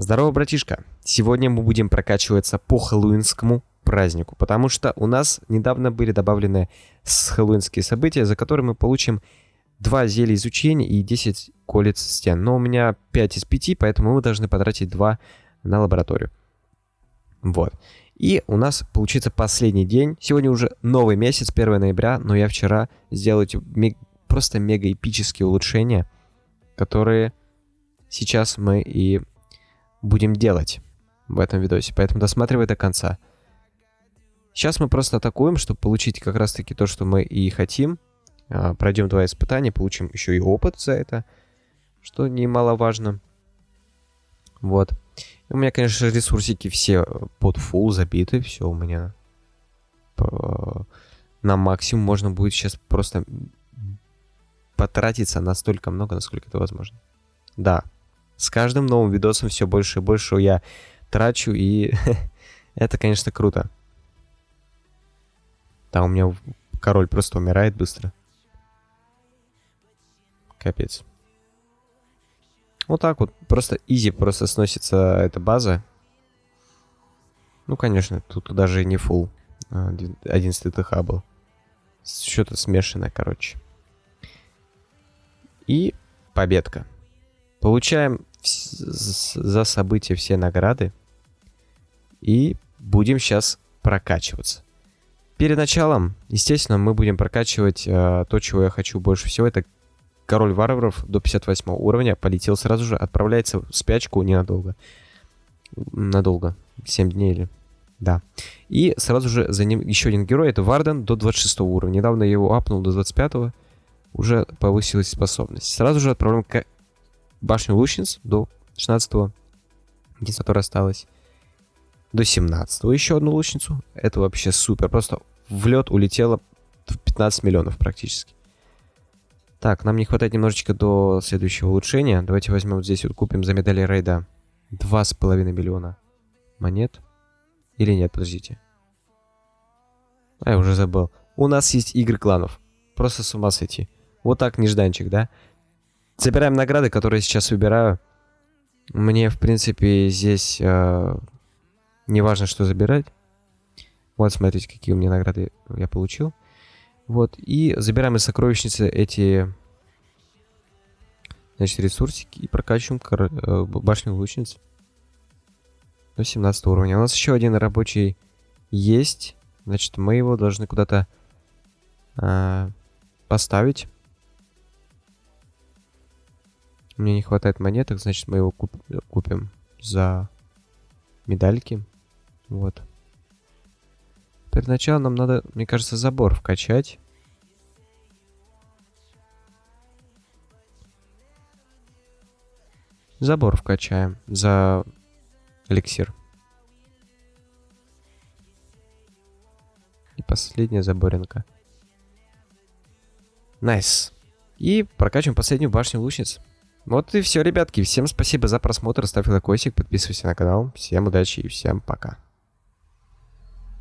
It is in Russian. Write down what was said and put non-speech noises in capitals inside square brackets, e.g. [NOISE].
Здорово, братишка! Сегодня мы будем прокачиваться по хэллоуинскому празднику, потому что у нас недавно были добавлены хэллоуинские события, за которые мы получим 2 зелья изучения и 10 колец стен. Но у меня 5 из 5, поэтому мы должны потратить 2 на лабораторию. Вот. И у нас получится последний день. Сегодня уже новый месяц, 1 ноября, но я вчера сделал эти просто мега эпические улучшения, которые сейчас мы и будем делать в этом видосе. Поэтому досматривай до конца. Сейчас мы просто атакуем, чтобы получить как раз таки то, что мы и хотим. А, пройдем два испытания, получим еще и опыт за это, что немаловажно. Вот. У меня, конечно, ресурсики все под full забиты, все у меня на максимум. Можно будет сейчас просто потратиться настолько много, насколько это возможно. Да, с каждым новым видосом все больше и больше я трачу, и [LAUGHS] это, конечно, круто. Там у меня король просто умирает быстро. Капец. Вот так вот, просто изи просто сносится эта база. Ну, конечно, тут даже не full 11 ТХ был. Что-то смешанное, короче. И победка. Получаем за события все награды. И будем сейчас прокачиваться. Перед началом, естественно, мы будем прокачивать э, то, чего я хочу больше всего. Это король варваров до 58 уровня. Полетел сразу же, отправляется в спячку ненадолго. Надолго. 7 дней или... Да. И сразу же за ним еще один герой. Это Варден до 26 уровня. Недавно я его апнул до 25 -го. Уже повысилась способность. Сразу же отправляем башню лучниц до 16-го, единственное, которая осталась. До 17-го еще одну лучницу. Это вообще супер. Просто в лед улетело в 15 миллионов практически. Так, нам не хватает немножечко до следующего улучшения. Давайте возьмем вот здесь вот купим за медали рейда 2,5 миллиона монет. Или нет, подождите. А, я уже забыл. У нас есть игры кланов. Просто с ума сойти. Вот так нежданчик, да? Забираем награды, которые сейчас выбираю. Мне, в принципе, здесь э, не важно, что забирать. Вот, смотрите, какие у меня награды я получил. Вот, и забираем из сокровищницы эти, значит, ресурсики и прокачиваем э, башню лучниц до 17 уровня. У нас еще один рабочий есть. Значит, мы его должны куда-то э, поставить. Мне не хватает монеток, значит мы его куп купим за медальки. Вот. Перед началом нам надо, мне кажется, забор вкачать. Забор вкачаем за эликсир. И последняя заборенка. Nice. Nice. И прокачиваем последнюю башню лучниц. Вот и все, ребятки. Всем спасибо за просмотр. Ставь лайкосик, подписывайся на канал. Всем удачи и всем пока.